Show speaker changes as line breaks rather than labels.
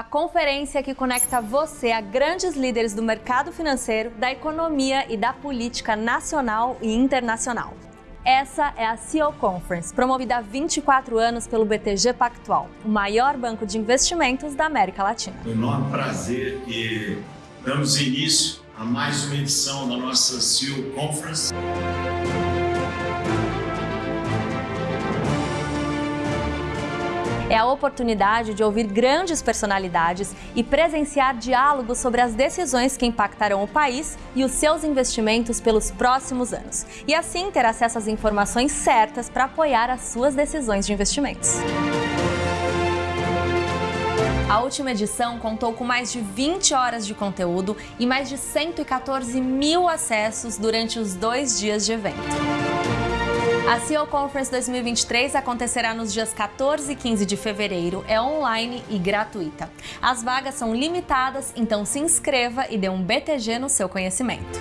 a conferência que conecta você a grandes líderes do mercado financeiro, da economia e da política nacional e internacional. Essa é a CEO Conference, promovida há 24 anos pelo BTG Pactual, o maior banco de investimentos da América Latina.
Um enorme prazer e damos início a mais uma edição da nossa CEO Conference.
É a oportunidade de ouvir grandes personalidades e presenciar diálogos sobre as decisões que impactarão o país e os seus investimentos pelos próximos anos. E assim ter acesso às informações certas para apoiar as suas decisões de investimentos. A última edição contou com mais de 20 horas de conteúdo e mais de 114 mil acessos durante os dois dias de evento. A CEO Conference 2023 acontecerá nos dias 14 e 15 de fevereiro, é online e gratuita. As vagas são limitadas, então se inscreva e dê um BTG no seu conhecimento.